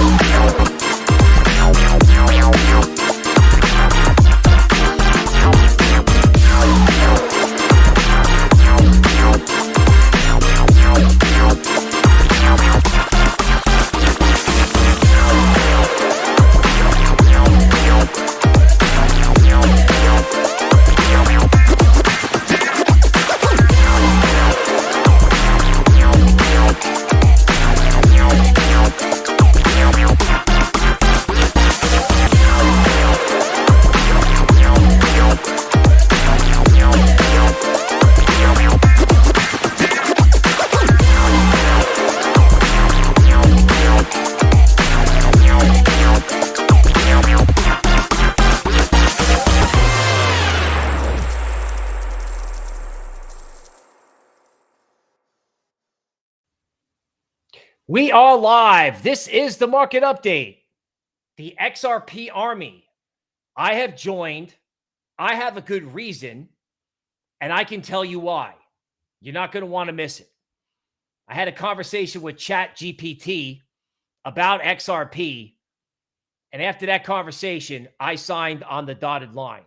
We live. This is the market update. The XRP Army. I have joined. I have a good reason, and I can tell you why. You're not going to want to miss it. I had a conversation with Chat GPT about XRP, and after that conversation, I signed on the dotted line.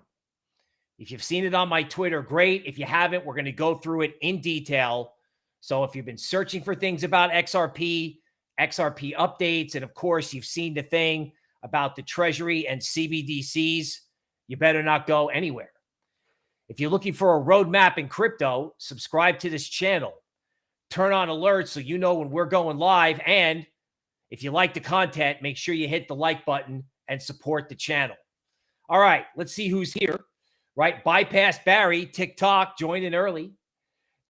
If you've seen it on my Twitter, great. If you haven't, we're going to go through it in detail so if you've been searching for things about XRP, XRP updates, and of course, you've seen the thing about the Treasury and CBDCs, you better not go anywhere. If you're looking for a roadmap in crypto, subscribe to this channel. Turn on alerts so you know when we're going live. And if you like the content, make sure you hit the like button and support the channel. All right, let's see who's here. Right, bypass Barry, TikTok, joining early.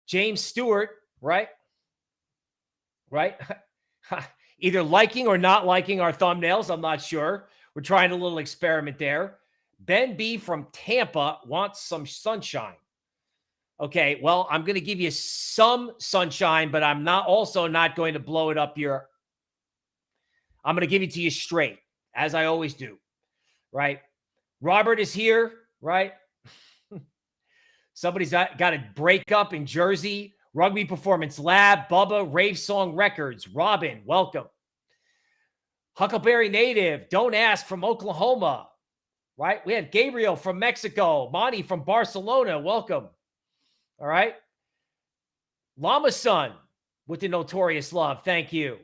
James Stewart, right? Right? Either liking or not liking our thumbnails. I'm not sure. We're trying a little experiment there. Ben B from Tampa wants some sunshine. Okay, well, I'm going to give you some sunshine, but I'm not also not going to blow it up your. I'm going to give it to you straight, as I always do. Right? Robert is here, right? Somebody's got, got a breakup in Jersey Rugby Performance Lab, Bubba, Rave Song Records, Robin, welcome. Huckleberry Native, Don't Ask from Oklahoma, right? We have Gabriel from Mexico, Monty from Barcelona, welcome. All right. Llama Son with the notorious love, thank you.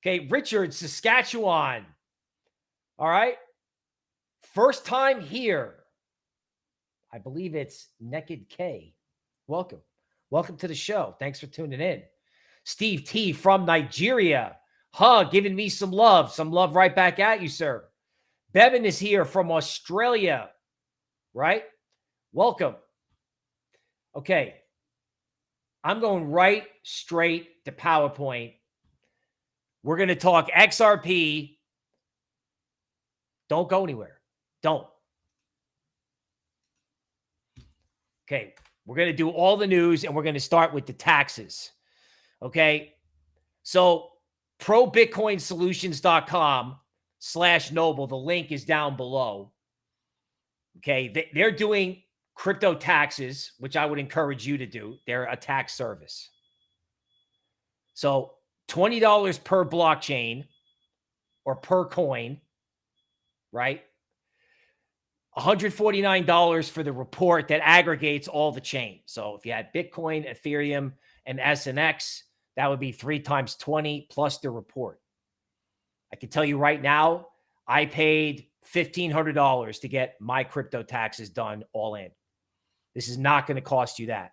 Okay, Richard, Saskatchewan. All right. First time here. I believe it's Naked K. Welcome. Welcome to the show. Thanks for tuning in. Steve T from Nigeria. Hug, giving me some love. Some love right back at you, sir. Bevan is here from Australia, right? Welcome. Okay. I'm going right straight to PowerPoint. We're going to talk XRP. Don't go anywhere. Don't. Okay. We're going to do all the news and we're going to start with the taxes. Okay. So probitcoinsolutions.com slash noble. The link is down below. Okay. They're doing crypto taxes, which I would encourage you to do. They're a tax service. So $20 per blockchain or per coin, right? $149 for the report that aggregates all the chain. So if you had Bitcoin, Ethereum, and SNX, that would be three times 20 plus the report. I can tell you right now, I paid $1,500 to get my crypto taxes done all in. This is not going to cost you that.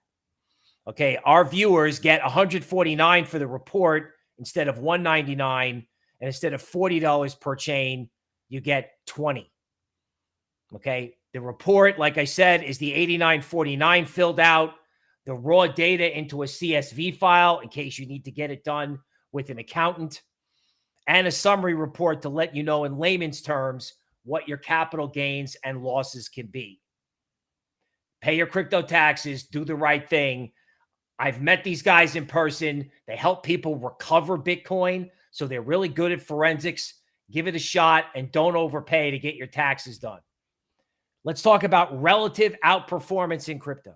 Okay. Our viewers get 149 for the report instead of 199 and instead of $40 per chain, you get 20. Okay. The report, like I said, is the 8949 filled out, the raw data into a CSV file in case you need to get it done with an accountant, and a summary report to let you know in layman's terms what your capital gains and losses can be. Pay your crypto taxes, do the right thing. I've met these guys in person. They help people recover Bitcoin. So they're really good at forensics. Give it a shot and don't overpay to get your taxes done. Let's talk about relative outperformance in crypto.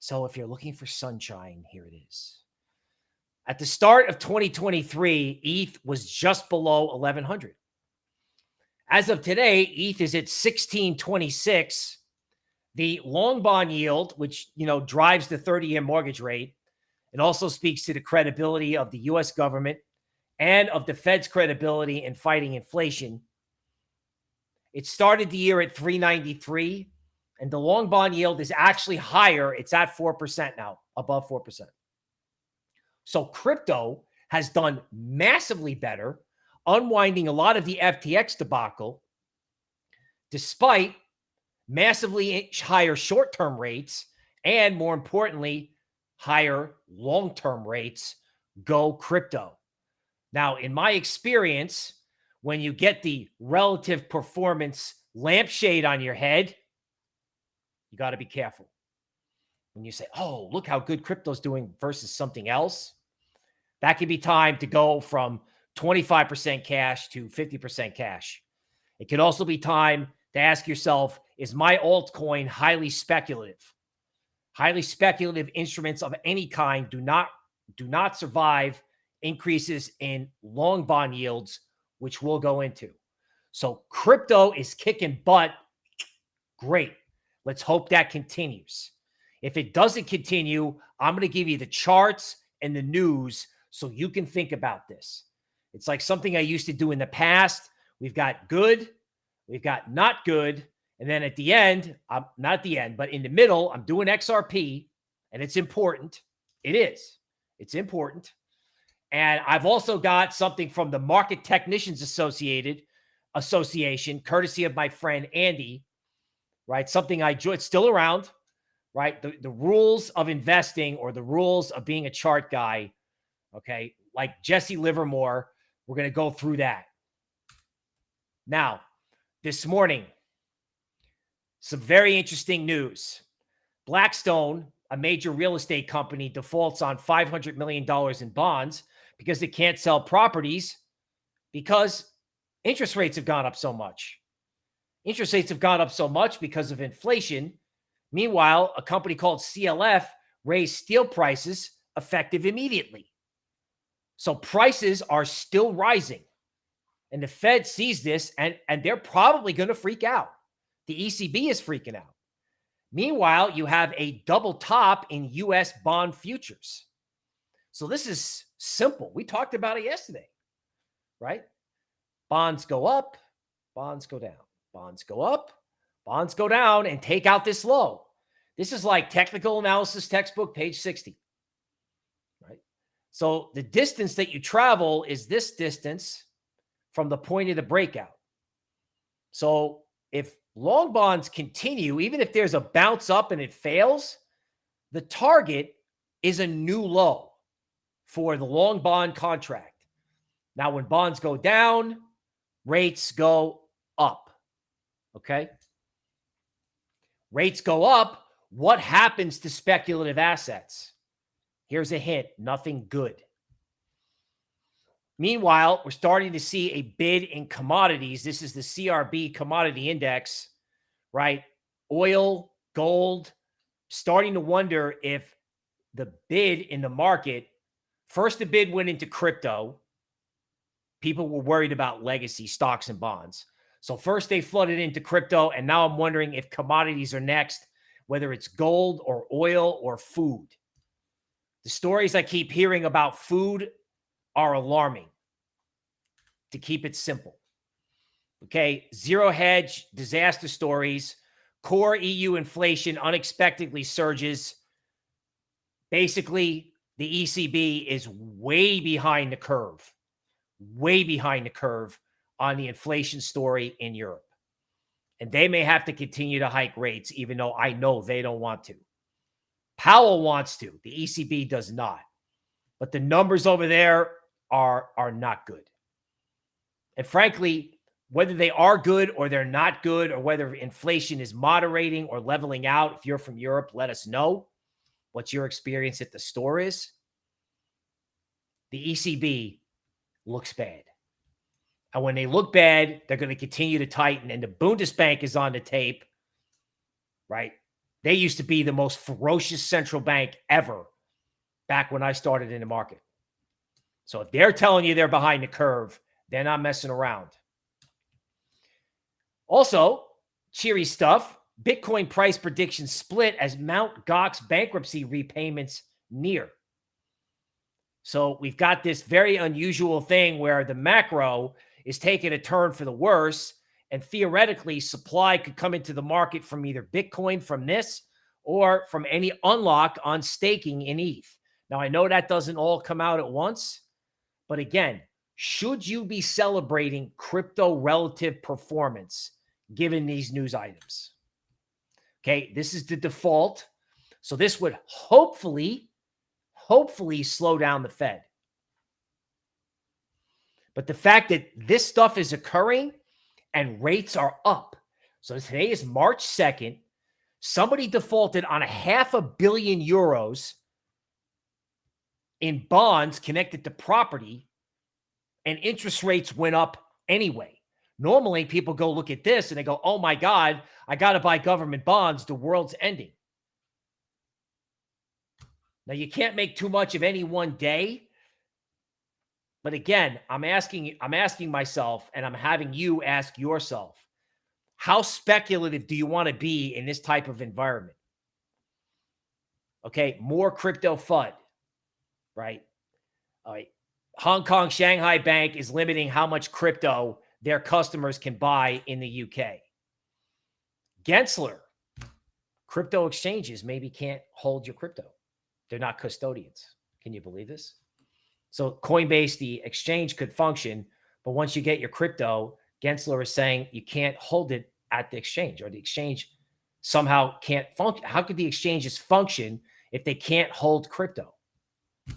So if you're looking for sunshine, here it is. At the start of 2023, ETH was just below 1100. As of today, ETH is at 1626. The long bond yield, which you know drives the 30-year mortgage rate, it also speaks to the credibility of the US government and of the Fed's credibility in fighting inflation. It started the year at 393 and the long bond yield is actually higher. It's at 4% now, above 4%. So crypto has done massively better, unwinding a lot of the FTX debacle, despite massively higher short term rates and, more importantly, higher long term rates. Go crypto. Now, in my experience, when you get the relative performance lampshade on your head, you got to be careful. When you say, oh, look how good crypto's doing versus something else, that could be time to go from 25% cash to 50% cash. It could also be time to ask yourself, is my altcoin highly speculative? Highly speculative instruments of any kind do not do not survive increases in long bond yields, which we'll go into. So crypto is kicking butt. Great. Let's hope that continues. If it doesn't continue, I'm going to give you the charts and the news so you can think about this. It's like something I used to do in the past. We've got good, we've got not good. And then at the end, I'm not at the end, but in the middle, I'm doing XRP and it's important. It is. It's important. And I've also got something from the Market Technicians Associated Association, courtesy of my friend Andy, right? Something I enjoy. It's still around, right? The, the rules of investing or the rules of being a chart guy, okay? Like Jesse Livermore, we're going to go through that. Now, this morning, some very interesting news. Blackstone, a major real estate company, defaults on $500 million in bonds because they can't sell properties because interest rates have gone up so much. Interest rates have gone up so much because of inflation. Meanwhile, a company called CLF raised steel prices effective immediately. So prices are still rising. And the Fed sees this and, and they're probably going to freak out. The ECB is freaking out. Meanwhile, you have a double top in US bond futures. So this is simple. We talked about it yesterday, right? Bonds go up, bonds go down. Bonds go up, bonds go down, and take out this low. This is like technical analysis textbook, page 60. Right? So the distance that you travel is this distance from the point of the breakout. So if long bonds continue, even if there's a bounce up and it fails, the target is a new low for the long bond contract. Now, when bonds go down, rates go up. Okay. Rates go up. What happens to speculative assets? Here's a hint nothing good. Meanwhile, we're starting to see a bid in commodities. This is the CRB commodity index, right? Oil, gold, starting to wonder if the bid in the market, first the bid went into crypto. People were worried about legacy stocks and bonds. So first they flooded into crypto, and now I'm wondering if commodities are next, whether it's gold or oil or food. The stories I keep hearing about food are alarming. To keep it simple. Okay, zero hedge, disaster stories, core EU inflation unexpectedly surges. Basically, the ECB is way behind the curve, way behind the curve on the inflation story in Europe. And they may have to continue to hike rates, even though I know they don't want to. Powell wants to, the ECB does not. But the numbers over there are, are not good. And frankly, whether they are good or they're not good, or whether inflation is moderating or leveling out, if you're from Europe, let us know what your experience at the store is. The ECB looks bad. And when they look bad, they're going to continue to tighten. And the Bundesbank is on the tape, right? They used to be the most ferocious central bank ever back when I started in the market. So if they're telling you they're behind the curve, they're not messing around. Also, cheery stuff. Bitcoin price prediction split as Mount Gox bankruptcy repayments near. So we've got this very unusual thing where the macro is taking a turn for the worse. And theoretically, supply could come into the market from either Bitcoin from this or from any unlock on staking in ETH. Now, I know that doesn't all come out at once, but again, should you be celebrating crypto relative performance given these news items? Okay, this is the default. So this would hopefully, hopefully slow down the Fed. But the fact that this stuff is occurring and rates are up. So today is March 2nd. Somebody defaulted on a half a billion euros in bonds connected to property, and interest rates went up anyway. Normally, people go look at this and they go, oh my God, I got to buy government bonds. The world's ending. Now, you can't make too much of any one day. But again, I'm asking, I'm asking myself, and I'm having you ask yourself, how speculative do you want to be in this type of environment? Okay, more crypto FUD, right? All right. Hong Kong Shanghai Bank is limiting how much crypto their customers can buy in the UK. Gensler, crypto exchanges maybe can't hold your crypto. They're not custodians. Can you believe this? So Coinbase, the exchange could function, but once you get your crypto, Gensler is saying you can't hold it at the exchange or the exchange somehow can't function. How could the exchanges function if they can't hold crypto? I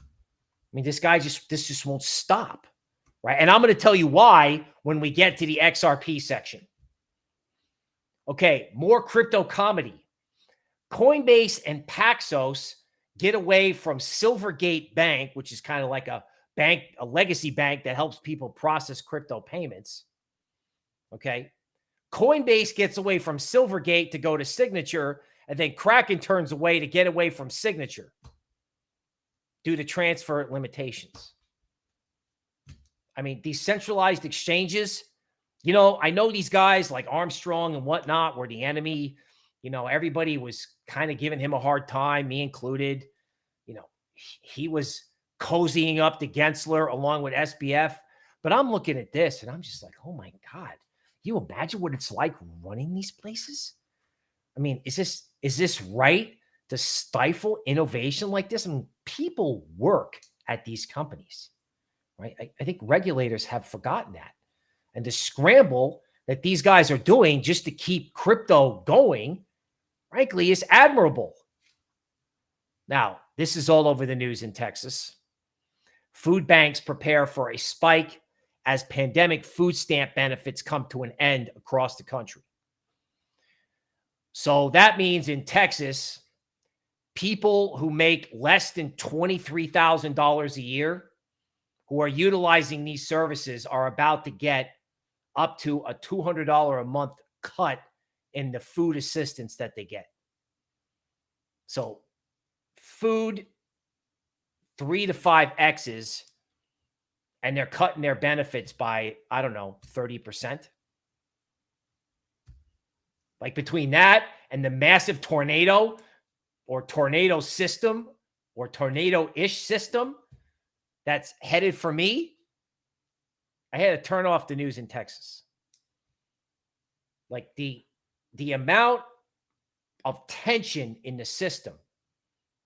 mean, this guy just, this just won't stop, right? And I'm going to tell you why when we get to the XRP section. Okay, more crypto comedy. Coinbase and Paxos get away from Silvergate Bank, which is kind of like a bank, a legacy bank that helps people process crypto payments. Okay. Coinbase gets away from Silvergate to go to Signature, and then Kraken turns away to get away from Signature due to transfer limitations. I mean, decentralized exchanges, you know, I know these guys like Armstrong and whatnot were the enemy you know, everybody was kind of giving him a hard time, me included. You know, he was cozying up to Gensler along with SBF. But I'm looking at this and I'm just like, oh my God, you imagine what it's like running these places? I mean, is this is this right to stifle innovation like this? I mean, people work at these companies, right? I, I think regulators have forgotten that. And the scramble that these guys are doing just to keep crypto going frankly, is admirable. Now, this is all over the news in Texas. Food banks prepare for a spike as pandemic food stamp benefits come to an end across the country. So that means in Texas, people who make less than $23,000 a year who are utilizing these services are about to get up to a $200 a month cut in the food assistance that they get. So food, three to five X's, and they're cutting their benefits by, I don't know, 30%. Like between that and the massive tornado or tornado system or tornado ish system that's headed for me, I had to turn off the news in Texas. Like the the amount of tension in the system,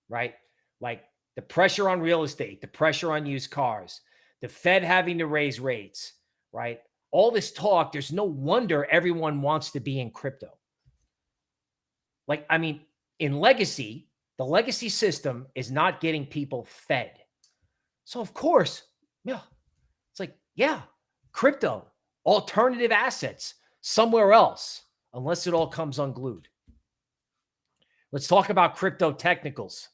right? Like the pressure on real estate, the pressure on used cars, the Fed having to raise rates, right? All this talk, there's no wonder everyone wants to be in crypto. Like, I mean, in legacy, the legacy system is not getting people fed. So, of course, yeah, it's like, yeah, crypto, alternative assets somewhere else unless it all comes unglued. Let's talk about crypto technicals.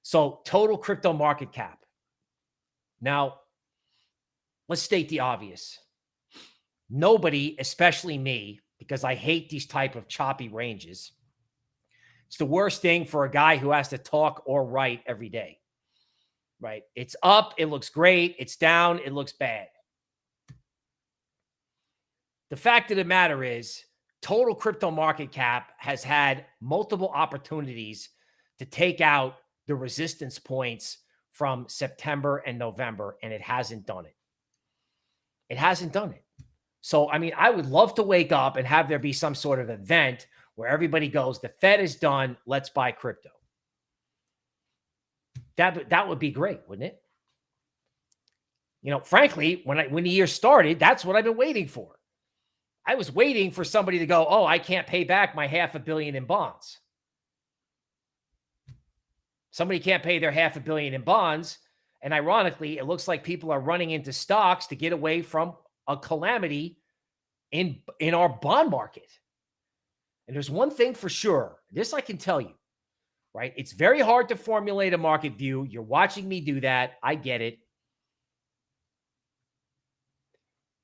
So, total crypto market cap. Now, let's state the obvious. Nobody, especially me, because I hate these type of choppy ranges. It's the worst thing for a guy who has to talk or write every day. Right? It's up, it looks great. It's down, it looks bad. The fact of the matter is, total crypto market cap has had multiple opportunities to take out the resistance points from September and November, and it hasn't done it. It hasn't done it. So, I mean, I would love to wake up and have there be some sort of event where everybody goes, the Fed is done, let's buy crypto. That, that would be great, wouldn't it? You know, frankly, when I when the year started, that's what I've been waiting for. I was waiting for somebody to go, "Oh, I can't pay back my half a billion in bonds." Somebody can't pay their half a billion in bonds, and ironically, it looks like people are running into stocks to get away from a calamity in in our bond market. And there's one thing for sure, this I can tell you, right? It's very hard to formulate a market view. You're watching me do that. I get it.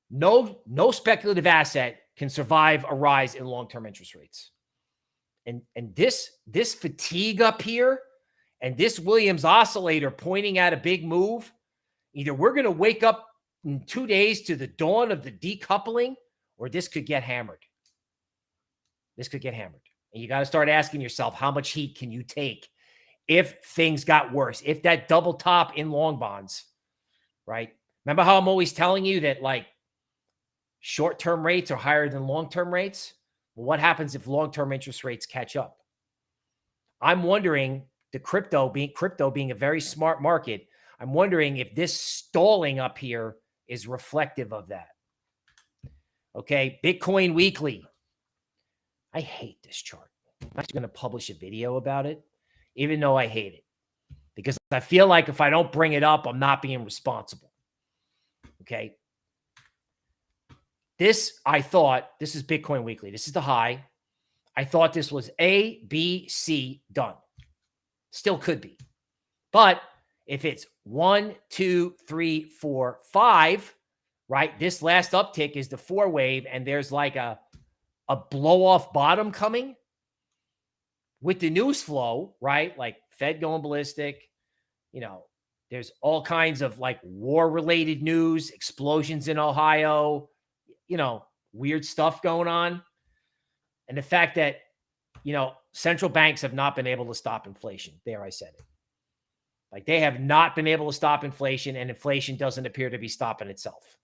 No, no speculative asset can survive a rise in long-term interest rates. And, and this, this fatigue up here and this Williams oscillator pointing at a big move, either we're going to wake up in two days to the dawn of the decoupling, or this could get hammered. This could get hammered. And you got to start asking yourself, how much heat can you take if things got worse? If that double top in long bonds, right? Remember how I'm always telling you that like short-term rates are higher than long-term rates? Well, what happens if long-term interest rates catch up? I'm wondering the crypto being crypto being a very smart market. I'm wondering if this stalling up here is reflective of that. Okay, Bitcoin Weekly. I hate this chart. I'm actually going to publish a video about it, even though I hate it, because I feel like if I don't bring it up, I'm not being responsible. Okay. This, I thought, this is Bitcoin Weekly. This is the high. I thought this was A, B, C done. Still could be. But if it's one, two, three, four, five, right? This last uptick is the four wave, and there's like a a blow off bottom coming with the news flow, right? Like Fed going ballistic, you know, there's all kinds of like war related news, explosions in Ohio, you know, weird stuff going on. And the fact that, you know, central banks have not been able to stop inflation. There, I said it. Like they have not been able to stop inflation, and inflation doesn't appear to be stopping itself.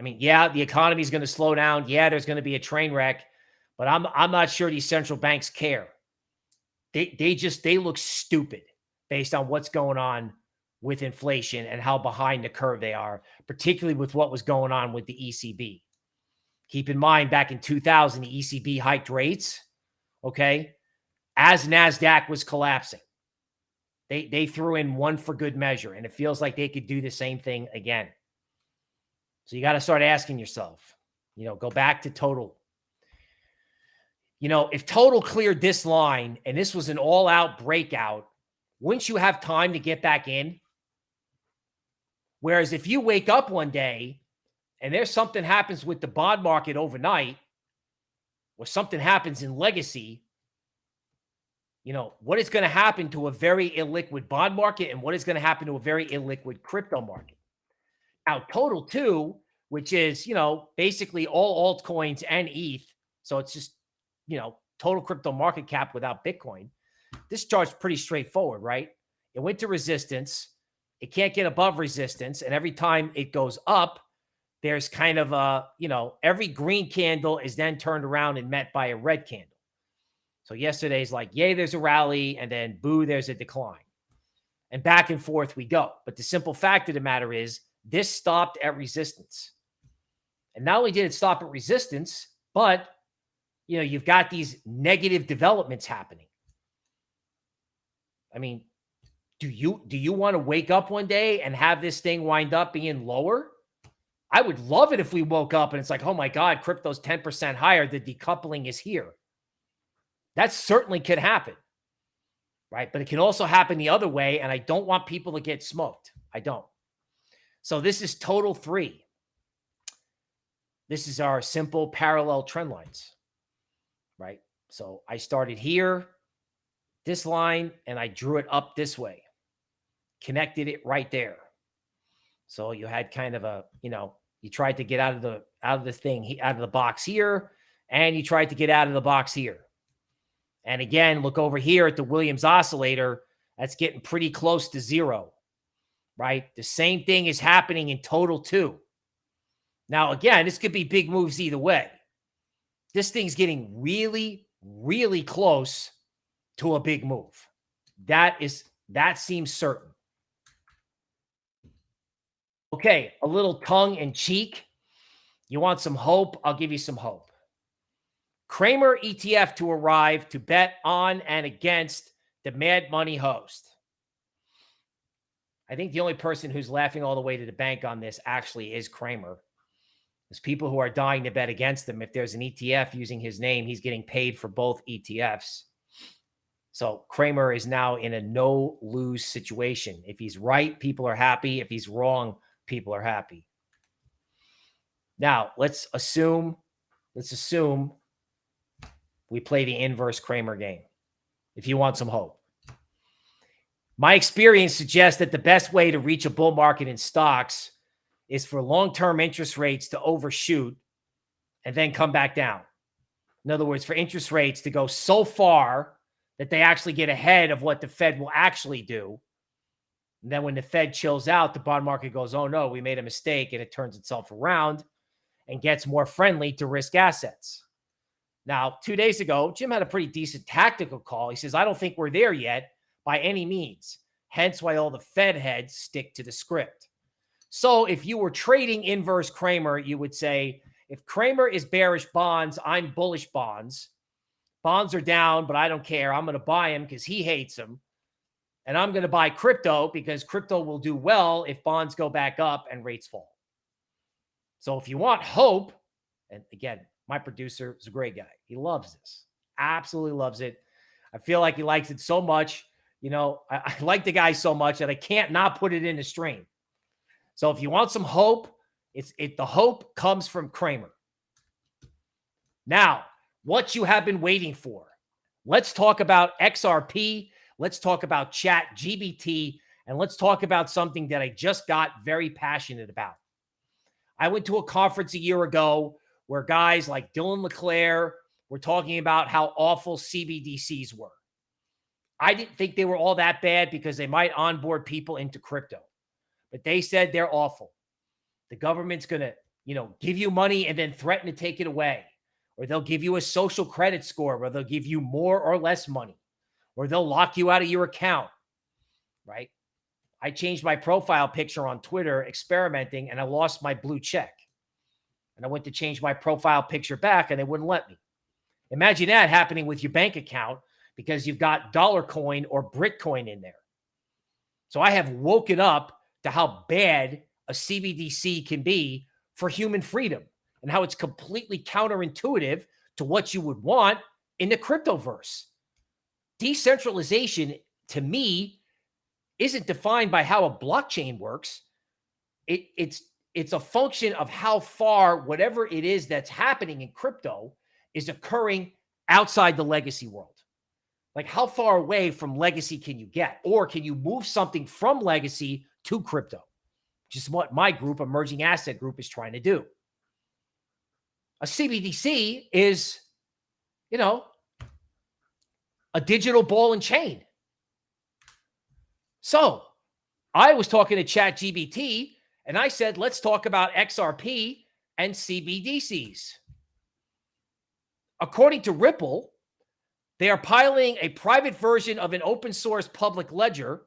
I mean, yeah, the economy is going to slow down. Yeah, there's going to be a train wreck, but I'm I'm not sure these central banks care. They they just they look stupid based on what's going on with inflation and how behind the curve they are, particularly with what was going on with the ECB. Keep in mind, back in 2000, the ECB hiked rates, okay, as NASDAQ was collapsing. They, they threw in one for good measure, and it feels like they could do the same thing again. So you got to start asking yourself, you know, go back to total. You know, if total cleared this line and this was an all out breakout, wouldn't you have time to get back in? Whereas if you wake up one day and there's something happens with the bond market overnight, or something happens in legacy, you know, what is going to happen to a very illiquid bond market and what is going to happen to a very illiquid crypto market? Now, total two, which is, you know, basically all altcoins and ETH. So it's just, you know, total crypto market cap without Bitcoin. This chart's pretty straightforward, right? It went to resistance. It can't get above resistance. And every time it goes up, there's kind of a, you know, every green candle is then turned around and met by a red candle. So yesterday's like, yay, there's a rally, and then boo, there's a decline. And back and forth we go. But the simple fact of the matter is this stopped at resistance. And not only did it stop at resistance, but you know, you've got these negative developments happening. I mean, do you do you want to wake up one day and have this thing wind up being lower? I would love it if we woke up and it's like, oh my God, crypto's 10% higher. The decoupling is here. That certainly could happen. Right. But it can also happen the other way. And I don't want people to get smoked. I don't. So this is total three. This is our simple parallel trend lines. Right. So I started here. this line and I drew it up this way, connected it right there. So you had kind of a, you know, you tried to get out of the out of the thing, out of the box here, and you tried to get out of the box here. And again, look over here at the Williams oscillator. That's getting pretty close to zero, right? The same thing is happening in total too. Now, again, this could be big moves either way. This thing's getting really, really close to a big move. That is that seems certain. Okay, a little tongue in cheek. You want some hope? I'll give you some hope. Cramer ETF to arrive to bet on and against the Mad Money host. I think the only person who's laughing all the way to the bank on this actually is Cramer. There's people who are dying to bet against him. If there's an ETF using his name, he's getting paid for both ETFs. So Cramer is now in a no lose situation. If he's right, people are happy. If he's wrong, people are happy. Now, let's assume, let's assume we play the inverse Cramer game if you want some hope. My experience suggests that the best way to reach a bull market in stocks is for long-term interest rates to overshoot and then come back down. In other words, for interest rates to go so far that they actually get ahead of what the Fed will actually do. And then when the Fed chills out, the bond market goes, oh no, we made a mistake, and it turns itself around and gets more friendly to risk assets. Now, two days ago, Jim had a pretty decent tactical call. He says, I don't think we're there yet by any means. Hence why all the Fed heads stick to the script. So if you were trading inverse Cramer, you would say, if Cramer is bearish bonds, I'm bullish bonds. Bonds are down, but I don't care. I'm going to buy him because he hates them. And I'm going to buy crypto because crypto will do well if bonds go back up and rates fall. So if you want hope, and again, my producer is a great guy. He loves this. Absolutely loves it. I feel like he likes it so much. You know, I, I like the guy so much that I can't not put it in the stream. So if you want some hope, it's it the hope comes from Cramer. Now, what you have been waiting for. Let's talk about XRP. Let's talk about Chat GPT. And let's talk about something that I just got very passionate about. I went to a conference a year ago where guys like Dylan LeClair were talking about how awful CBDCs were. I didn't think they were all that bad because they might onboard people into crypto, but they said they're awful. The government's going to, you know, give you money and then threaten to take it away, or they'll give you a social credit score where they'll give you more or less money, or they'll lock you out of your account, right? I changed my profile picture on Twitter experimenting and I lost my blue check and I went to change my profile picture back and they wouldn't let me. Imagine that happening with your bank account because you've got dollar coin or Bitcoin in there. So I have woken up to how bad a CBDC can be for human freedom and how it's completely counterintuitive to what you would want in the cryptoverse. Decentralization to me isn't defined by how a blockchain works. It, it's it's a function of how far whatever it is that's happening in crypto is occurring outside the legacy world. Like how far away from legacy can you get? Or can you move something from legacy to crypto? Just what my group, Emerging Asset Group, is trying to do. A CBDC is, you know, a digital ball and chain. So I was talking to Chat GPT and I said, let's talk about XRP and CBDCs. According to Ripple, they are piloting a private version of an open source public ledger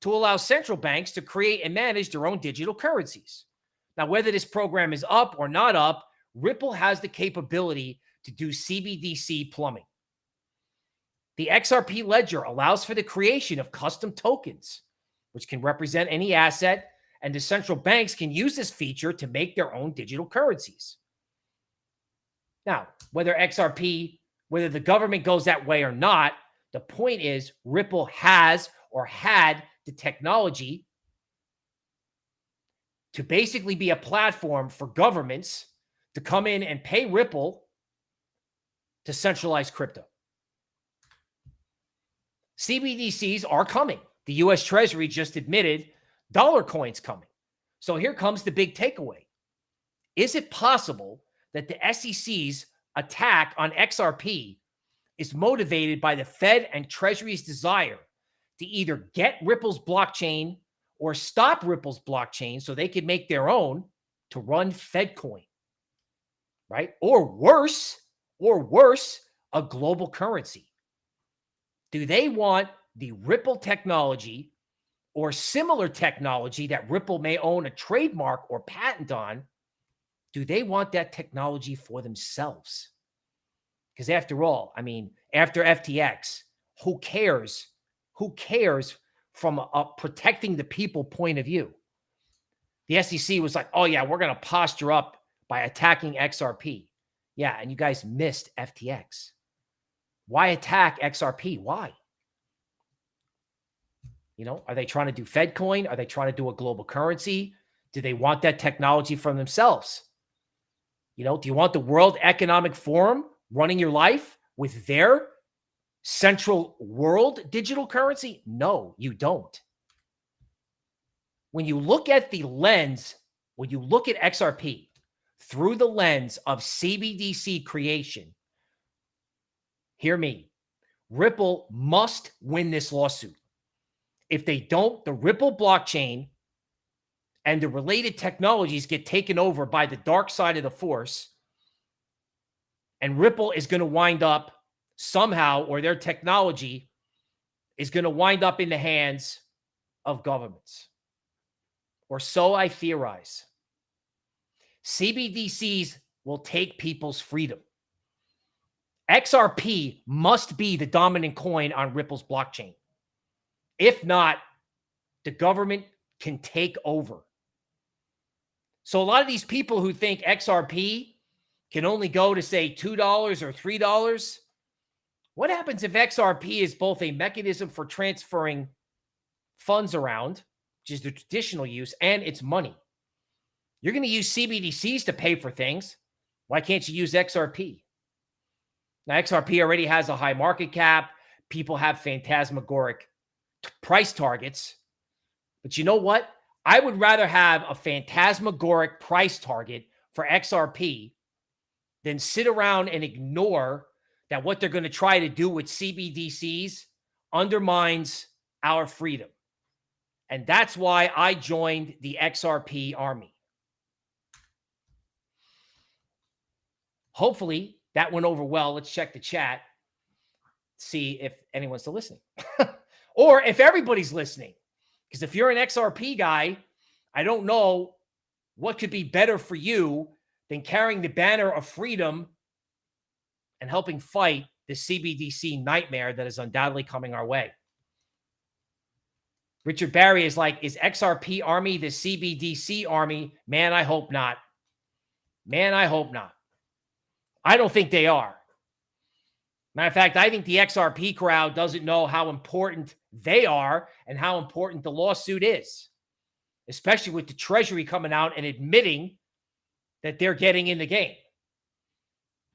to allow central banks to create and manage their own digital currencies. Now, whether this program is up or not up, Ripple has the capability to do CBDC plumbing. The XRP ledger allows for the creation of custom tokens, which can represent any asset and the central banks can use this feature to make their own digital currencies. Now, whether XRP, whether the government goes that way or not, the point is Ripple has or had the technology to basically be a platform for governments to come in and pay Ripple to centralize crypto. CBDCs are coming. The US Treasury just admitted dollar coins coming. So here comes the big takeaway. Is it possible that the SEC's attack on XRP is motivated by the Fed and Treasury's desire to either get Ripple's blockchain or stop Ripple's blockchain so they could make their own to run FedCoin, right? Or worse, or worse, a global currency. Do they want the Ripple technology or similar technology that Ripple may own a trademark or patent on? Do they want that technology for themselves? Because after all, I mean, after FTX, who cares? Who cares from a, protecting the people point of view? The SEC was like, oh, yeah, we're going to posture up by attacking XRP. Yeah, and you guys missed FTX. Why attack XRP? Why? You know, are they trying to do FedCoin? Are they trying to do a global currency? Do they want that technology from themselves? You know, do you want the World Economic Forum running your life with their central world digital currency? No, you don't. When you look at the lens, when you look at XRP through the lens of CBDC creation, hear me. Ripple must win this lawsuit. If they don't, the Ripple blockchain and the related technologies get taken over by the dark side of the force. And Ripple is going to wind up somehow, or their technology is going to wind up in the hands of governments. Or so I theorize. CBDCs will take people's freedom. XRP must be the dominant coin on Ripple's blockchain. If not, the government can take over. So a lot of these people who think XRP can only go to say $2 or $3, what happens if XRP is both a mechanism for transferring funds around, which is the traditional use, and it's money? You're going to use CBDCs to pay for things. Why can't you use XRP? Now, XRP already has a high market cap. People have phantasmagoric price targets. But you know what? I would rather have a phantasmagoric price target for XRP than sit around and ignore that what they're going to try to do with CBDCs undermines our freedom. And that's why I joined the XRP army. Hopefully that went over well. Let's check the chat, see if anyone's still listening or if everybody's listening. Because if you're an XRP guy, I don't know what could be better for you than carrying the banner of freedom and helping fight the CBDC nightmare that is undoubtedly coming our way. Richard Barry is like, is XRP Army the CBDC Army? Man, I hope not. Man, I hope not. I don't think they are. Matter of fact, I think the XRP crowd doesn't know how important they are and how important the lawsuit is, especially with the Treasury coming out and admitting that they're getting in the game.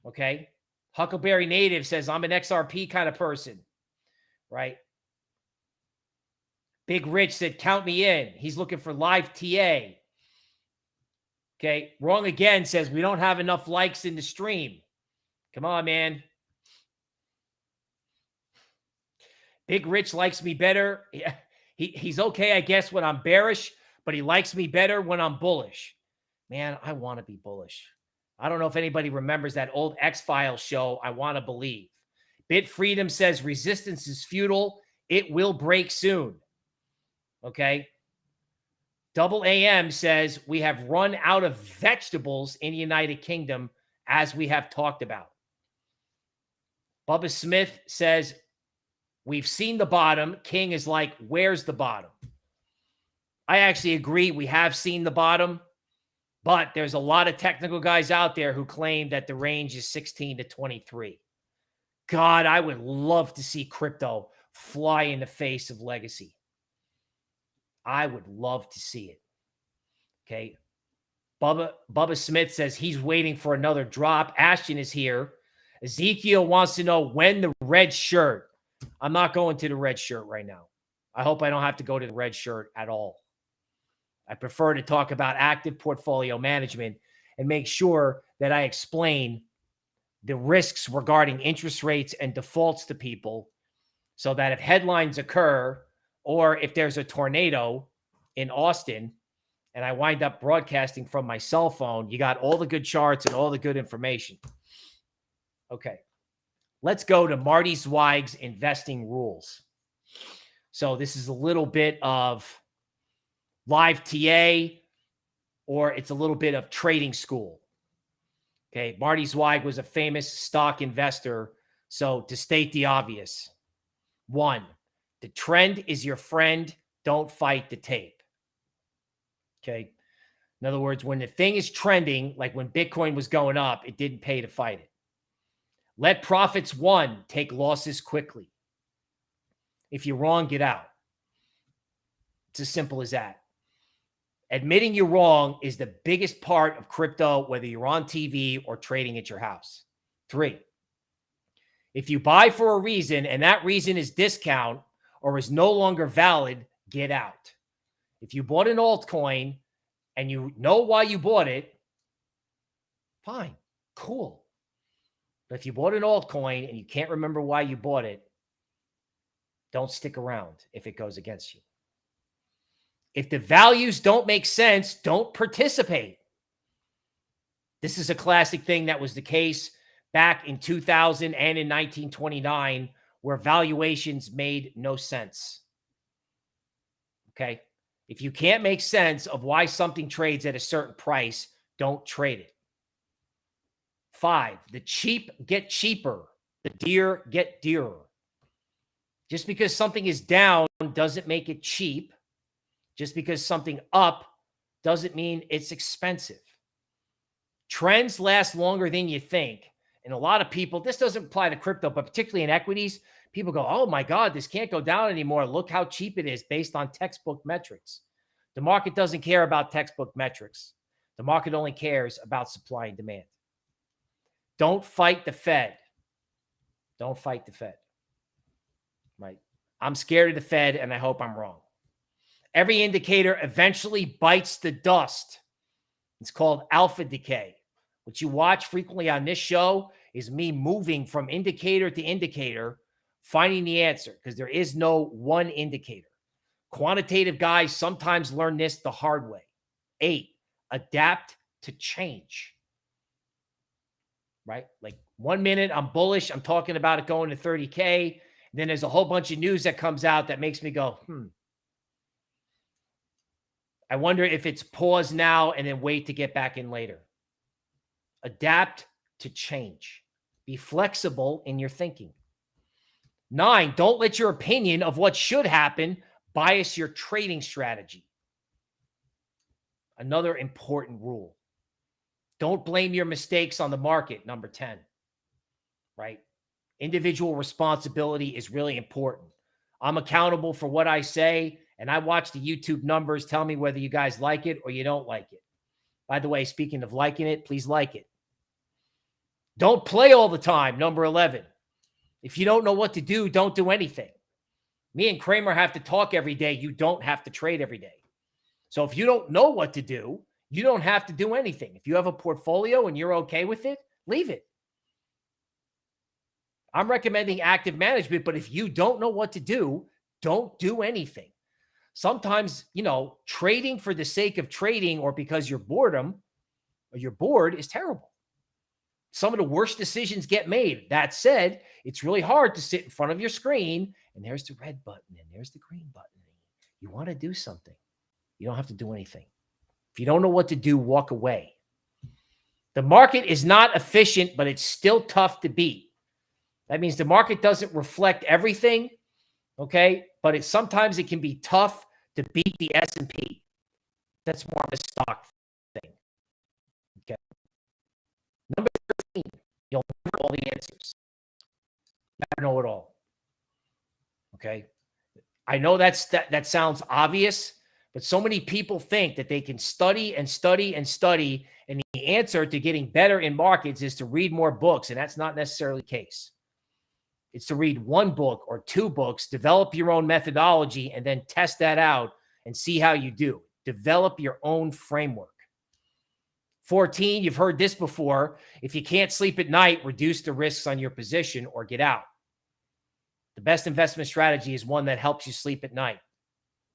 Okay. Huckleberry Native says, I'm an XRP kind of person, right? Big Rich said, count me in. He's looking for live TA. Okay. Wrong again says, we don't have enough likes in the stream. Come on, man. Big Rich likes me better. He, he's okay, I guess, when I'm bearish, but he likes me better when I'm bullish. Man, I want to be bullish. I don't know if anybody remembers that old X Files show. I want to believe. Bit Freedom says resistance is futile. It will break soon. Okay. Double AM says we have run out of vegetables in the United Kingdom, as we have talked about. Bubba Smith says We've seen the bottom. King is like, where's the bottom? I actually agree. We have seen the bottom, but there's a lot of technical guys out there who claim that the range is 16 to 23. God, I would love to see crypto fly in the face of legacy. I would love to see it. Okay. Bubba, Bubba Smith says he's waiting for another drop. Ashton is here. Ezekiel wants to know when the red shirt I'm not going to the red shirt right now. I hope I don't have to go to the red shirt at all. I prefer to talk about active portfolio management and make sure that I explain the risks regarding interest rates and defaults to people so that if headlines occur or if there's a tornado in Austin and I wind up broadcasting from my cell phone, you got all the good charts and all the good information. Okay. Let's go to Marty Zweig's investing rules. So this is a little bit of live TA or it's a little bit of trading school. Okay. Marty Zweig was a famous stock investor. So to state the obvious, one, the trend is your friend. Don't fight the tape. Okay. In other words, when the thing is trending, like when Bitcoin was going up, it didn't pay to fight it. Let profits one take losses quickly. If you're wrong, get out. It's as simple as that. Admitting you're wrong is the biggest part of crypto, whether you're on TV or trading at your house. Three, if you buy for a reason and that reason is discount or is no longer valid, get out. If you bought an altcoin and you know why you bought it, fine, cool. But if you bought an altcoin and you can't remember why you bought it, don't stick around if it goes against you. If the values don't make sense, don't participate. This is a classic thing that was the case back in 2000 and in 1929 where valuations made no sense. Okay. If you can't make sense of why something trades at a certain price, don't trade it. Five, the cheap get cheaper, the dear get dearer. Just because something is down doesn't make it cheap. Just because something up doesn't mean it's expensive. Trends last longer than you think. And a lot of people, this doesn't apply to crypto, but particularly in equities, people go, oh my God, this can't go down anymore. Look how cheap it is based on textbook metrics. The market doesn't care about textbook metrics. The market only cares about supply and demand. Don't fight the Fed. Don't fight the Fed. Right. I'm scared of the Fed and I hope I'm wrong. Every indicator eventually bites the dust. It's called alpha decay. What you watch frequently on this show is me moving from indicator to indicator, finding the answer because there is no one indicator. Quantitative guys sometimes learn this the hard way. Eight, adapt to change right? Like one minute I'm bullish, I'm talking about it going to 30K. Then there's a whole bunch of news that comes out that makes me go, hmm. I wonder if it's pause now and then wait to get back in later. Adapt to change. Be flexible in your thinking. Nine, don't let your opinion of what should happen bias your trading strategy. Another important rule. Don't blame your mistakes on the market. Number 10, right? Individual responsibility is really important. I'm accountable for what I say, and I watch the YouTube numbers. Tell me whether you guys like it or you don't like it. By the way, speaking of liking it, please like it. Don't play all the time. Number 11. If you don't know what to do, don't do anything. Me and Cramer have to talk every day. You don't have to trade every day. So if you don't know what to do, you don't have to do anything. If you have a portfolio and you're okay with it, leave it. I'm recommending active management, but if you don't know what to do, don't do anything. Sometimes, you know, trading for the sake of trading or because you're boredom or you're bored is terrible. Some of the worst decisions get made. That said, it's really hard to sit in front of your screen and there's the red button and there's the green button. You want to do something. You don't have to do anything. You don't know what to do, walk away. The market is not efficient, but it's still tough to beat. That means the market doesn't reflect everything, okay? But it sometimes it can be tough to beat the S&P. That's more of a stock thing. Okay. Number 13, you'll never know all the answers. Never know it all. Okay. I know that's that that sounds obvious, but so many people think that they can study and study and study, and the answer to getting better in markets is to read more books, and that's not necessarily the case. It's to read one book or two books, develop your own methodology, and then test that out and see how you do. Develop your own framework. 14, you've heard this before. If you can't sleep at night, reduce the risks on your position or get out. The best investment strategy is one that helps you sleep at night.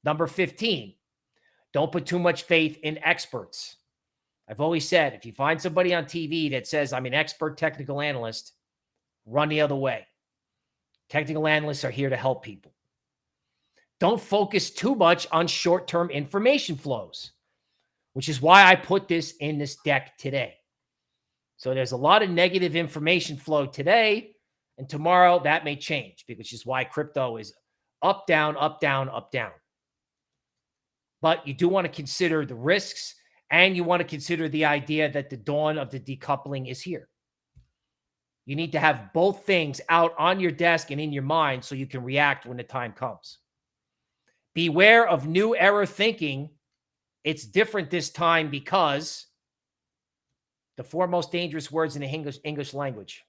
Number 15, don't put too much faith in experts. I've always said if you find somebody on TV that says, I'm an expert technical analyst, run the other way. Technical analysts are here to help people. Don't focus too much on short term information flows, which is why I put this in this deck today. So there's a lot of negative information flow today, and tomorrow that may change, which is why crypto is up, down, up, down, up, down. But you do want to consider the risks and you want to consider the idea that the dawn of the decoupling is here. You need to have both things out on your desk and in your mind so you can react when the time comes. Beware of new era thinking. It's different this time because the four most dangerous words in the English, English language.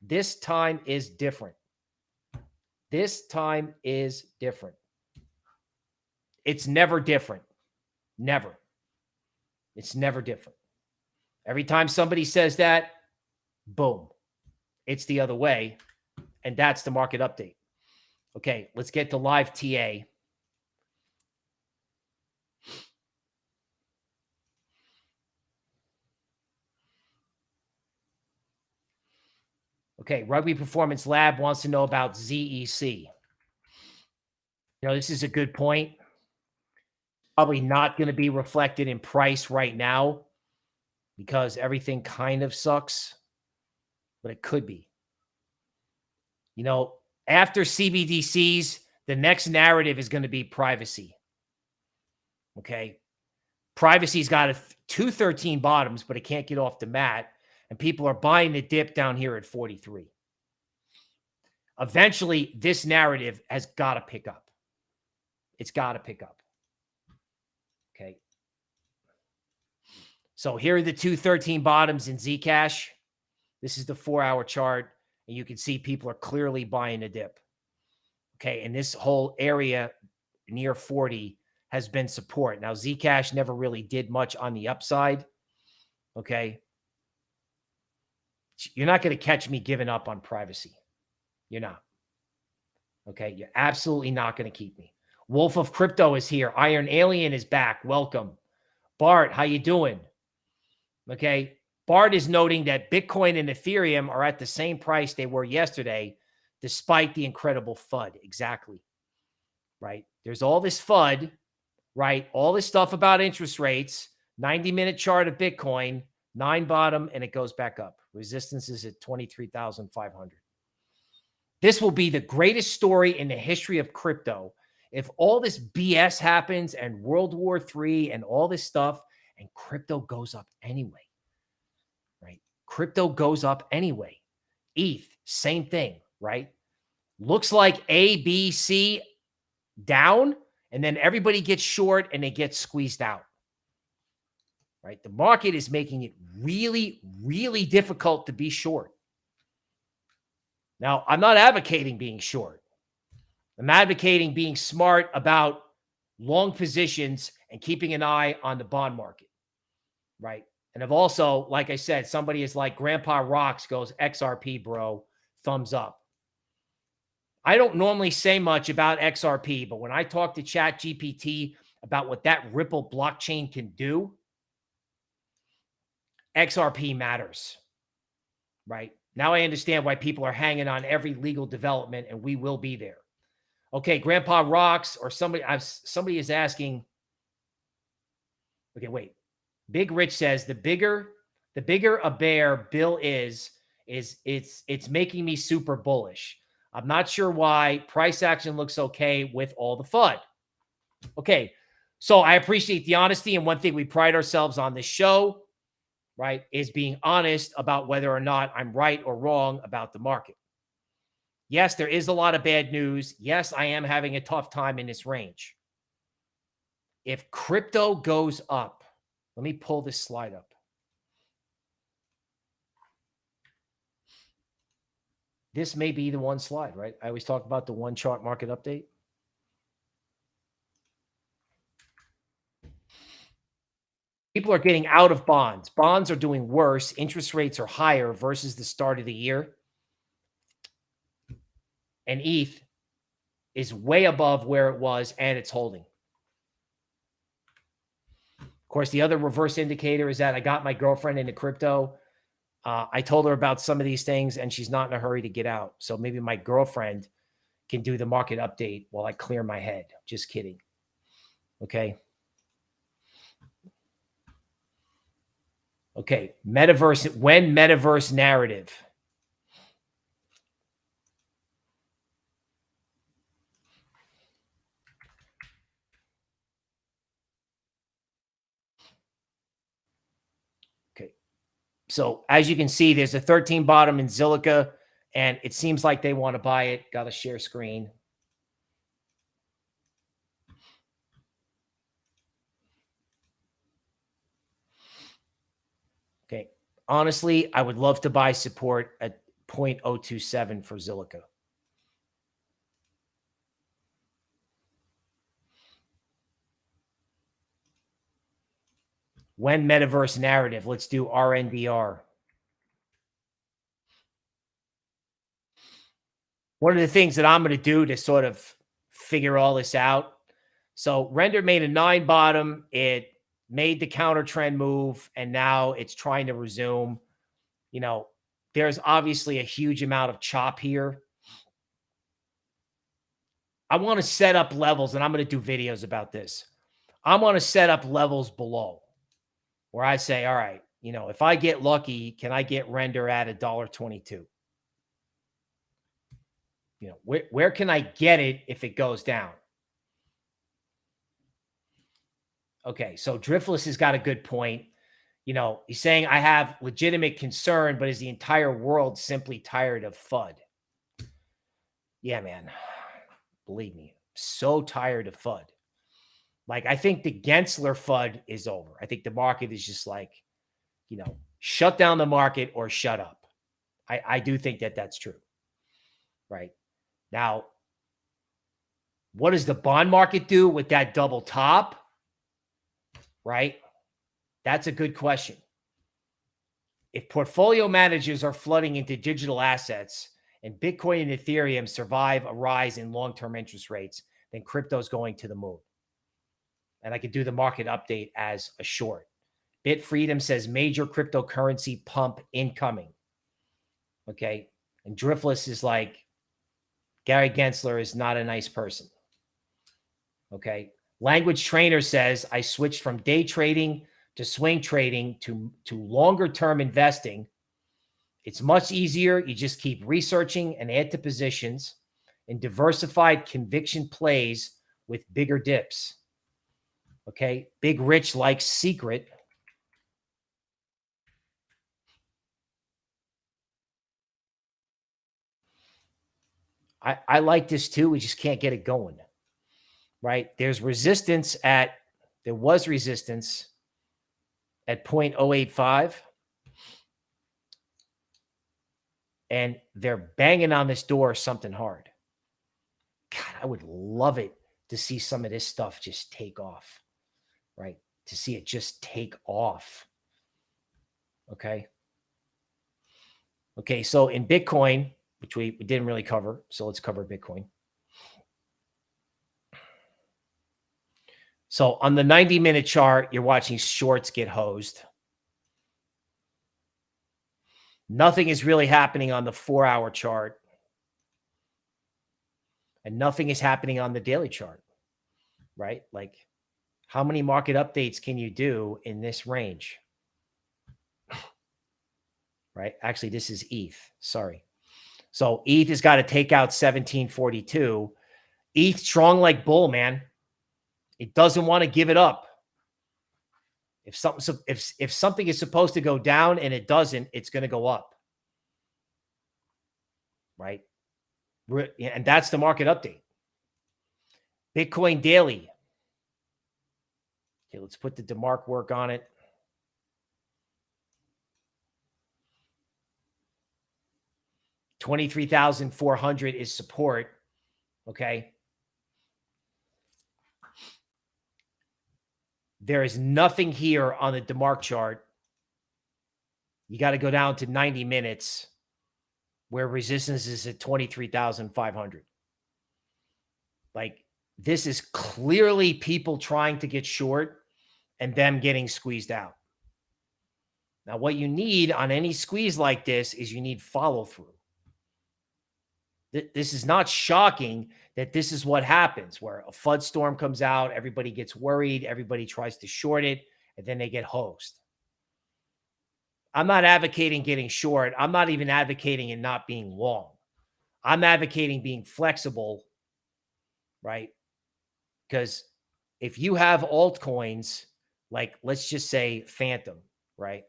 This time is different. This time is different. It's never different. Never. It's never different. Every time somebody says that, boom, it's the other way. And that's the market update. Okay, let's get to live TA. Okay, Rugby Performance Lab wants to know about ZEC. You know, this is a good point probably not going to be reflected in price right now because everything kind of sucks, but it could be. You know, after CBDCs, the next narrative is going to be privacy. Okay. Privacy's got a 213 bottoms, but it can't get off the mat. And people are buying the dip down here at 43. Eventually, this narrative has got to pick up. It's got to pick up. Okay. So here are the two 13 bottoms in Zcash. This is the four hour chart. And you can see people are clearly buying a dip. Okay. And this whole area near 40 has been support. Now, Zcash never really did much on the upside. Okay. You're not going to catch me giving up on privacy. You're not. Okay. You're absolutely not going to keep me. Wolf of Crypto is here. Iron Alien is back. Welcome. Bart, how you doing? Okay. Bart is noting that Bitcoin and Ethereum are at the same price they were yesterday, despite the incredible FUD. Exactly. Right. There's all this FUD, right? All this stuff about interest rates, 90 minute chart of Bitcoin, nine bottom, and it goes back up. Resistance is at 23,500. This will be the greatest story in the history of crypto if all this BS happens and World War III and all this stuff and crypto goes up anyway, right? Crypto goes up anyway. ETH, same thing, right? Looks like A, B, C down, and then everybody gets short and they get squeezed out, right? The market is making it really, really difficult to be short. Now, I'm not advocating being short. I'm advocating being smart about long positions and keeping an eye on the bond market, right? And I've also, like I said, somebody is like Grandpa Rocks goes XRP, bro, thumbs up. I don't normally say much about XRP, but when I talk to Chat GPT about what that Ripple blockchain can do, XRP matters, right? Now I understand why people are hanging on every legal development, and we will be there. Okay, Grandpa rocks, or somebody I've somebody is asking. Okay, wait. Big Rich says the bigger the bigger a bear Bill is, is it's it's making me super bullish. I'm not sure why price action looks okay with all the FUD. Okay, so I appreciate the honesty, and one thing we pride ourselves on this show, right, is being honest about whether or not I'm right or wrong about the market. Yes, there is a lot of bad news. Yes, I am having a tough time in this range. If crypto goes up, let me pull this slide up. this may be the one slide, right? I always talk about the one chart market update. People are getting out of bonds. Bonds are doing worse. Interest rates are higher versus the start of the year. And ETH is way above where it was and it's holding. Of course, the other reverse indicator is that I got my girlfriend into crypto. Uh, I told her about some of these things and she's not in a hurry to get out. So maybe my girlfriend can do the market update while I clear my head. Just kidding. Okay. Okay. Metaverse, when metaverse narrative. So as you can see, there's a 13 bottom in Zilliqa, and it seems like they want to buy it. Got a share screen. Okay. Honestly, I would love to buy support at 0.027 for Zilliqa. When metaverse narrative, let's do RNDR. One of the things that I'm going to do to sort of figure all this out. So render made a nine bottom. It made the counter trend move and now it's trying to resume. You know, there's obviously a huge amount of chop here. I want to set up levels and I'm going to do videos about this. I want to set up levels below where I say, all right, you know, if I get lucky, can I get render at a dollar 22? You know, where, where can I get it if it goes down? Okay, so Driftless has got a good point. You know, he's saying I have legitimate concern, but is the entire world simply tired of FUD? Yeah, man. Believe me, so tired of FUD. Like I think the Gensler FUD is over. I think the market is just like, you know, shut down the market or shut up. I, I do think that that's true. Right now, what does the bond market do with that double top? Right. That's a good question. If portfolio managers are flooding into digital assets and Bitcoin and Ethereum survive a rise in long-term interest rates, then crypto is going to the moon and I could do the market update as a short. Bit Freedom says major cryptocurrency pump incoming. Okay. And Driftless is like, Gary Gensler is not a nice person. Okay. Language Trainer says, I switched from day trading to swing trading to, to longer term investing. It's much easier. You just keep researching and add to positions and diversified conviction plays with bigger dips. Okay. Big Rich likes secret. I, I like this too. We just can't get it going. Right. There's resistance at, there was resistance at 0.085. And they're banging on this door something hard. God, I would love it to see some of this stuff just take off right? To see it just take off. Okay. Okay. So in Bitcoin, which we, we didn't really cover, so let's cover Bitcoin. So on the 90 minute chart, you're watching shorts get hosed. Nothing is really happening on the four hour chart. And nothing is happening on the daily chart, right? Like how many market updates can you do in this range? Right? Actually, this is ETH. Sorry. So ETH has got to take out 1742. ETH strong like bull, man. It doesn't want to give it up. If something if if something is supposed to go down and it doesn't, it's going to go up. Right? And that's the market update. Bitcoin daily Okay, let's put the DeMark work on it. 23,400 is support. Okay. There is nothing here on the DeMark chart. You got to go down to 90 minutes where resistance is at 23,500. Like this is clearly people trying to get short and them getting squeezed out. Now, what you need on any squeeze like this is you need follow through. This is not shocking that this is what happens where a FUD storm comes out, everybody gets worried, everybody tries to short it, and then they get hosed. I'm not advocating getting short. I'm not even advocating it not being long. I'm advocating being flexible, right? Because if you have altcoins, like let's just say Fantom, right?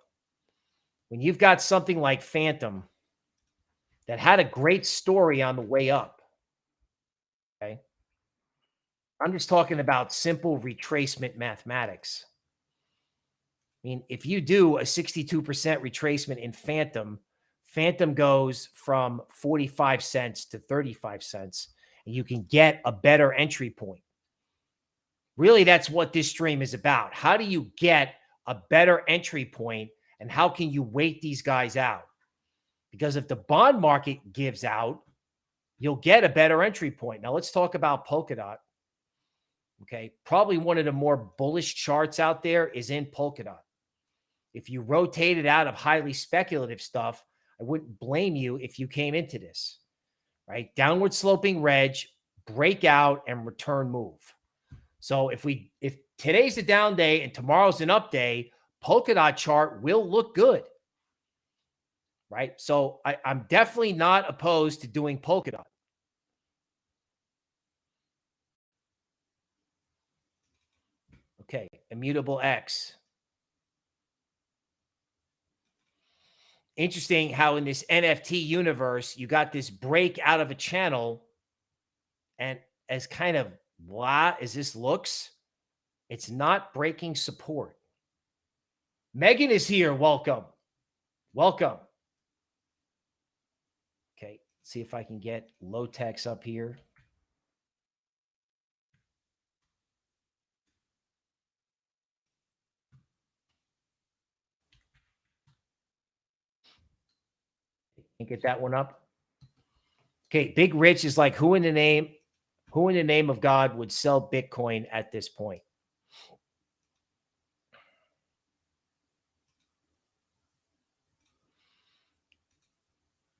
When you've got something like Fantom that had a great story on the way up, okay? I'm just talking about simple retracement mathematics. I mean, if you do a 62% retracement in Fantom, Fantom goes from 45 cents to 35 cents, and you can get a better entry point. Really, that's what this stream is about. How do you get a better entry point and how can you wait these guys out? Because if the bond market gives out, you'll get a better entry point. Now, let's talk about Polkadot. Okay. Probably one of the more bullish charts out there is in Polkadot. If you rotate it out of highly speculative stuff, I wouldn't blame you if you came into this, right? Downward sloping reg, breakout, and return move. So if we if today's a down day and tomorrow's an up day, Polkadot chart will look good. Right. So I, I'm definitely not opposed to doing Polkadot. Okay, immutable X. Interesting how in this NFT universe, you got this break out of a channel and as kind of blah as this looks, it's not breaking support. Megan is here. Welcome. Welcome. Okay. See if I can get low text up here. Can get that one up. Okay, Big Rich is like, who in the name, who in the name of God would sell Bitcoin at this point?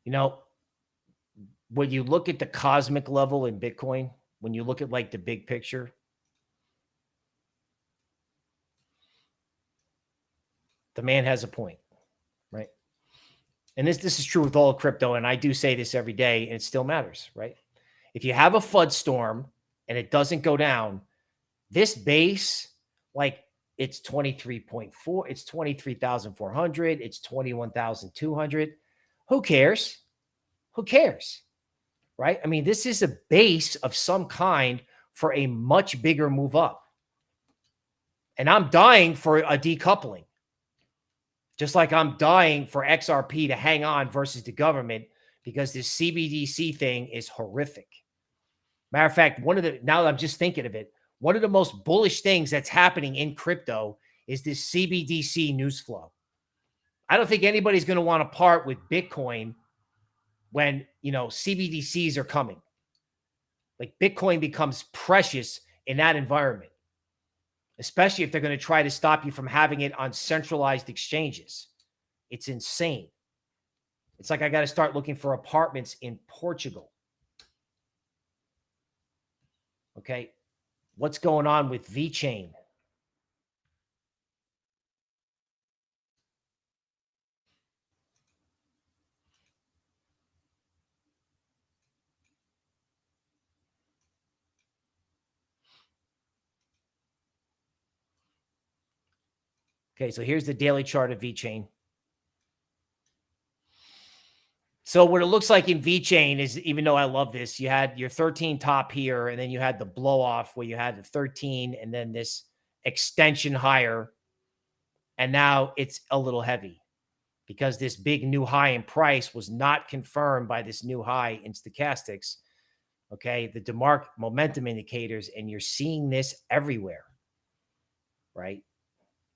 You know, when you look at the cosmic level in Bitcoin, when you look at like the big picture, the man has a point, right? And this this is true with all crypto, and I do say this every day, and it still matters, right? If you have a FUD storm and it doesn't go down, this base, like it's 23.4, it's 23,400, it's 21,200 who cares? Who cares? Right? I mean, this is a base of some kind for a much bigger move up. And I'm dying for a decoupling. Just like I'm dying for XRP to hang on versus the government because this CBDC thing is horrific. Matter of fact, one of the now that I'm just thinking of it, one of the most bullish things that's happening in crypto is this CBDC news flow. I don't think anybody's going to want to part with Bitcoin when, you know, CBDCs are coming. Like Bitcoin becomes precious in that environment, especially if they're going to try to stop you from having it on centralized exchanges. It's insane. It's like I got to start looking for apartments in Portugal. Okay. What's going on with VeChain? Okay, so here's the daily chart of VeChain. So what it looks like in VeChain is, even though I love this, you had your 13 top here, and then you had the blow off where you had the 13 and then this extension higher. And now it's a little heavy. because this big new high in price was not confirmed by this new high in stochastics. Okay. The DeMark momentum indicators, and you're seeing this everywhere. Right.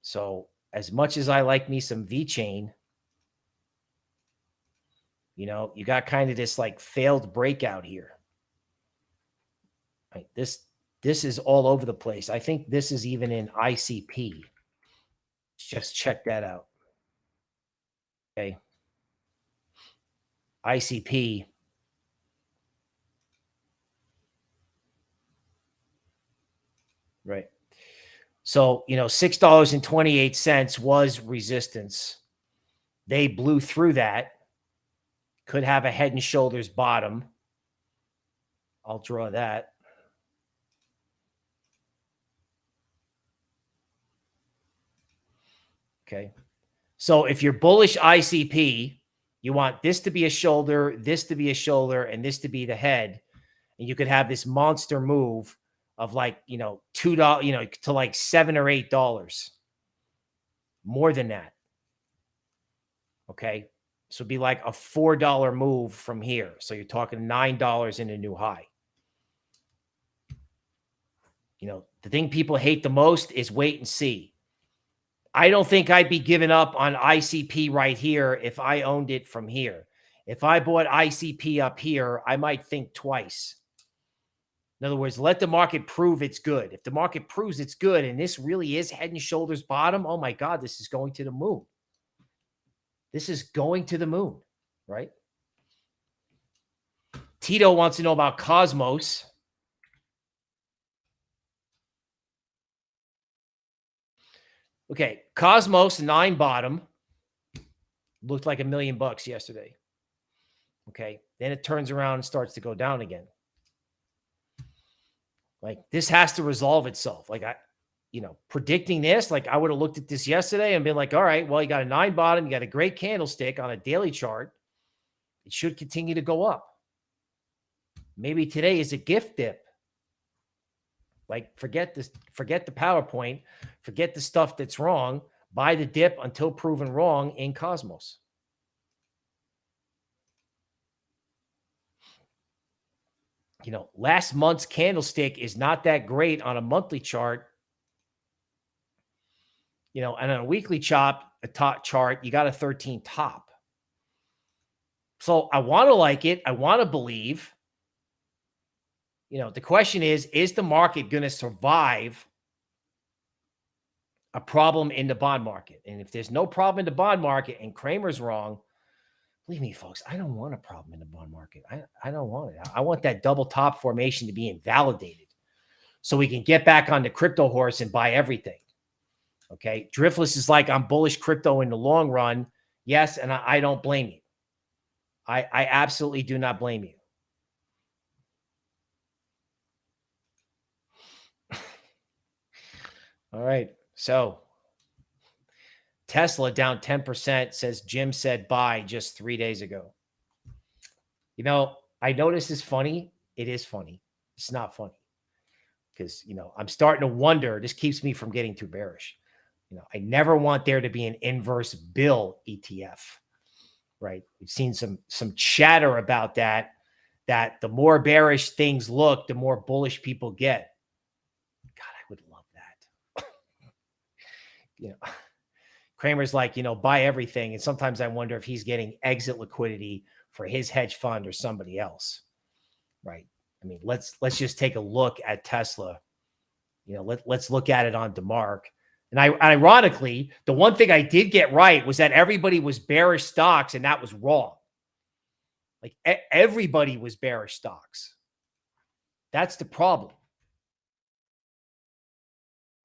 So, as much as I like me some VeChain, you know, you got kind of this like failed breakout here. Right. This this is all over the place. I think this is even in ICP. Just check that out. Okay. ICP. Right. So, you know, $6.28 was resistance. They blew through that. Could have a head and shoulders bottom. I'll draw that. Okay. So if you're bullish ICP, you want this to be a shoulder, this to be a shoulder, and this to be the head. And you could have this monster move of like, you know, two dollars, you know, to like seven or eight dollars. More than that. Okay. So be like a four dollar move from here. So you're talking nine dollars in a new high. You know, the thing people hate the most is wait and see. I don't think I'd be giving up on ICP right here if I owned it from here. If I bought ICP up here, I might think twice. In other words, let the market prove it's good. If the market proves it's good and this really is head and shoulders bottom, oh my God, this is going to the moon. This is going to the moon, right? Tito wants to know about Cosmos. Okay, Cosmos nine bottom looked like a million bucks yesterday. Okay, then it turns around and starts to go down again. Like this has to resolve itself. Like I, you know, predicting this, like I would have looked at this yesterday and been like, all right, well, you got a nine bottom, you got a great candlestick on a daily chart. It should continue to go up. Maybe today is a gift dip. Like forget this, forget the PowerPoint, forget the stuff that's wrong. Buy the dip until proven wrong in Cosmos. You know, last month's candlestick is not that great on a monthly chart. You know, and on a weekly chop, a top chart, you got a 13 top. So I want to like it. I want to believe you know, the question is, is the market going to survive a problem in the bond market? And if there's no problem in the bond market and Cramer's wrong, believe me, folks, I don't want a problem in the bond market. I, I don't want it. I want that double top formation to be invalidated so we can get back on the crypto horse and buy everything. Okay. Driftless is like, I'm bullish crypto in the long run. Yes. And I, I don't blame you. I, I absolutely do not blame you. All right. So Tesla down 10% says Jim said buy just three days ago. You know, I know this is funny. It is funny. It's not funny because, you know, I'm starting to wonder. This keeps me from getting too bearish. You know, I never want there to be an inverse bill ETF, right? We've seen some some chatter about that. That the more bearish things look, the more bullish people get. God, I would love that. you know, Cramer's like, you know, buy everything. And sometimes I wonder if he's getting exit liquidity for his hedge fund or somebody else. Right. I mean, let's let's just take a look at Tesla. You know, let, let's look at it on DeMark. And I ironically, the one thing I did get right was that everybody was bearish stocks, and that was wrong. Like everybody was bearish stocks. That's the problem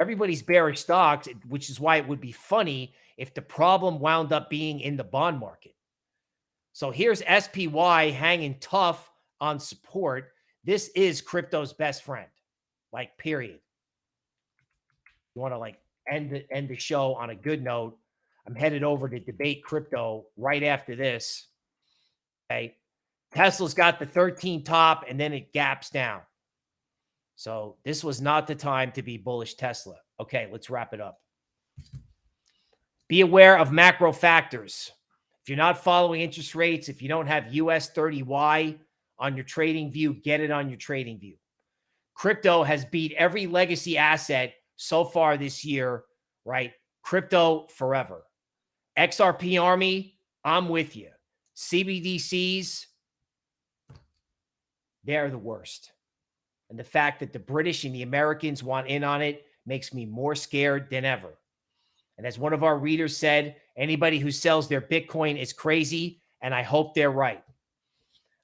everybody's bearish stocks, which is why it would be funny if the problem wound up being in the bond market. So here's SPY hanging tough on support. This is crypto's best friend, like period. You want to like end the, end the show on a good note. I'm headed over to debate crypto right after this. Okay. Tesla's got the 13 top and then it gaps down. So this was not the time to be bullish Tesla. Okay, let's wrap it up. Be aware of macro factors. If you're not following interest rates, if you don't have US 30Y on your TradingView, get it on your TradingView. Crypto has beat every legacy asset so far this year, right? Crypto forever. XRP Army, I'm with you. CBDCs, they're the worst. And the fact that the British and the Americans want in on it makes me more scared than ever. And as one of our readers said, anybody who sells their Bitcoin is crazy. And I hope they're right.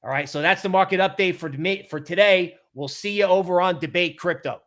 All right. So that's the market update for, for today. We'll see you over on Debate Crypto.